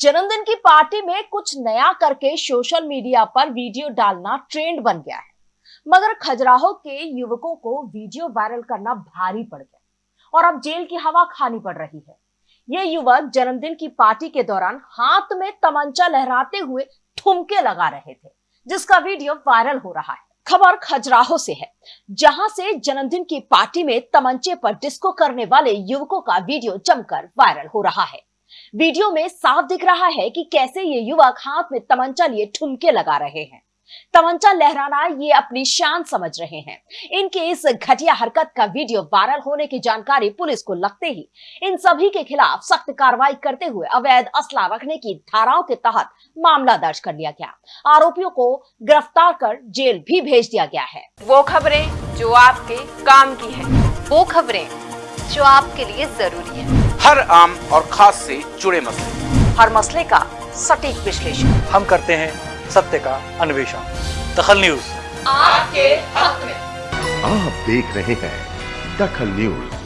जन्मदिन की पार्टी में कुछ नया करके सोशल मीडिया पर वीडियो डालना ट्रेंड बन गया है। मगर खजुराहो के युवकों को वीडियो वायरल करना भारी पड़ गया और अब जेल की हवा खानी पड़ रही है। ये युवक जन्मदिन की पार्टी के दौरान हाथ में तमंचा लहराते हुए ठुमके लगा रहे थे, जिसका वीडियो वायरल हो रहा है। खबर खजुराहो से है, जहाँ से जन्मदिन की पार्टी में तमंचे पर डिस्को करने वाले युवकों का वीडियो जमकर वायरल हो रहा है। वीडियो में साफ़ दिख रहा है कि कैसे ये युवक हाथ में तमंचा लिए ठुमके लगा रहे हैं। तमंचा लहराना ये अपनी शान समझ रहे हैं। इनके इस घटिया हरकत का वीडियो वायरल होने की जानकारी पुलिस को लगते ही इन सभी के खिलाफ सख्त कार्रवाई करते हुए अवैध असला रखने की धाराओं के तहत मामला दर्ज कर लिया गया। आरोपियों को गिरफ़्तार कर जेल भी भेज दिया गया है। वो खबरें जो आपके काम की है। वो खबरें जो आपके लिए ज़रूरी है। हर आम और खास से जुड़े मसले। हर मसले का सटीक विश्लेषण। हम करते हैं सत्य का अन्वेषण। दखल न्यूज़। आपके हक में। आप देख रहे हैं दखल न्यूज़।